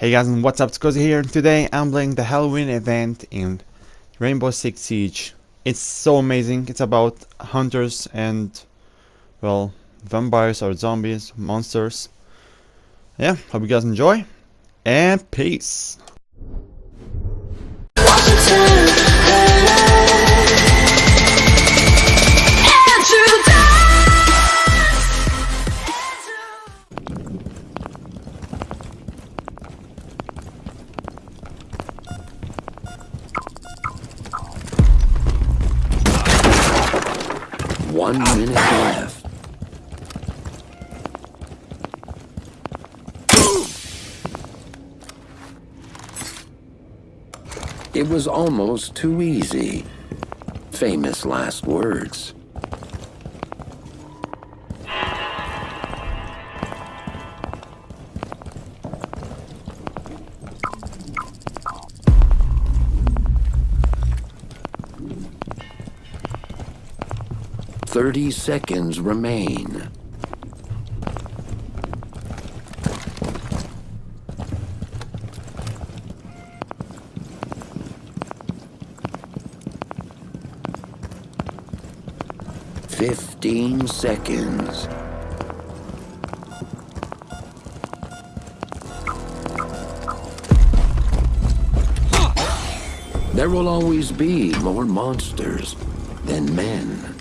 Hey guys and what's up, it's Cozy here. Today I'm playing the Halloween event in Rainbow Six Siege. It's so amazing. It's about hunters and, well, vampires or zombies, monsters. Yeah, hope you guys enjoy. And peace. One minute left. It was almost too easy. Famous last words. Thirty seconds remain. Fifteen seconds. There will always be more monsters than men.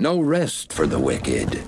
No rest for the wicked.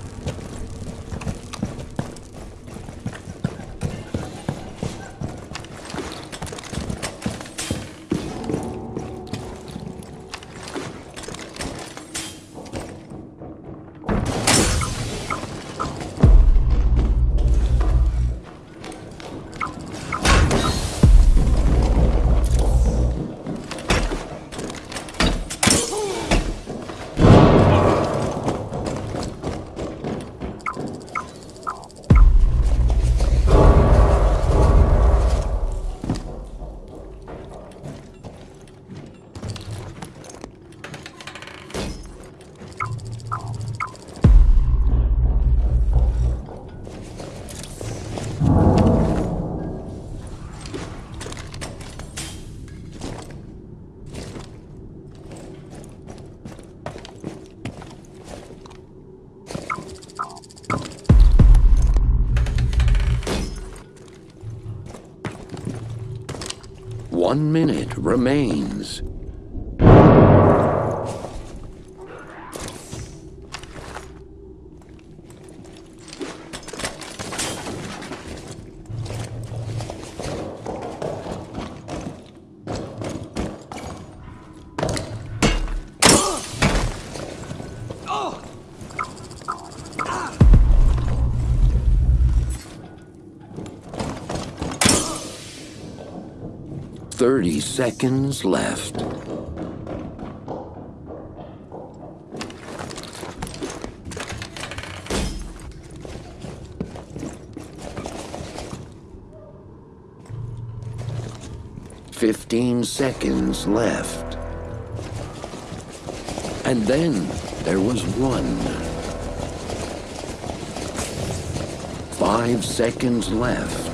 One minute remains. Thirty seconds left. Fifteen seconds left. And then there was one. Five seconds left.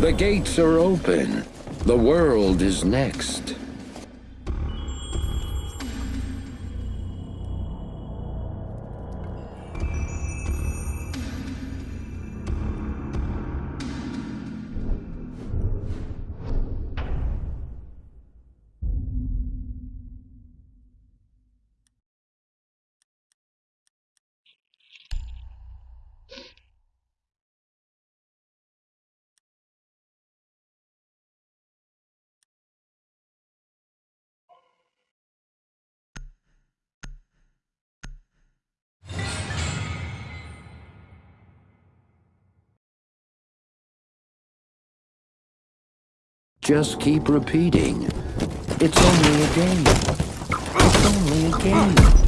The gates are open. The world is next. Just keep repeating. It's only a game. It's only a game.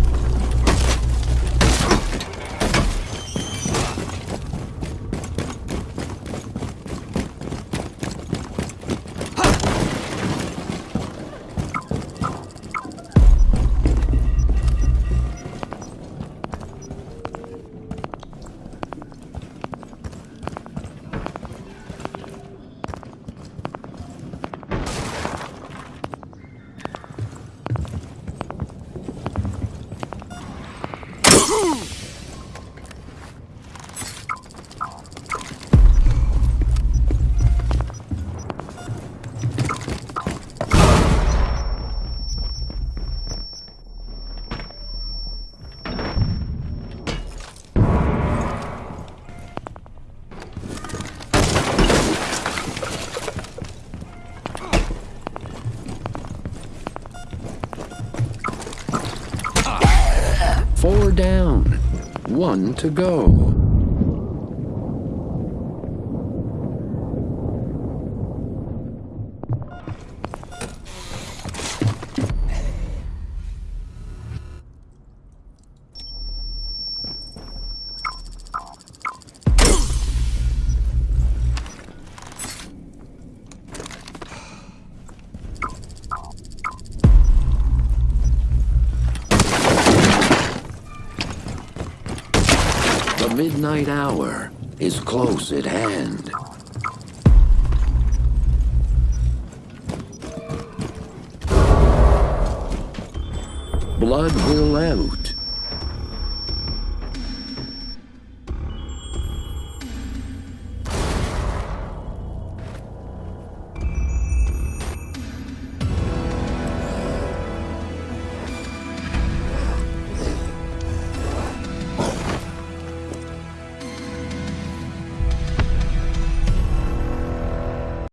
One to go. Midnight hour is close at hand. Blood will out.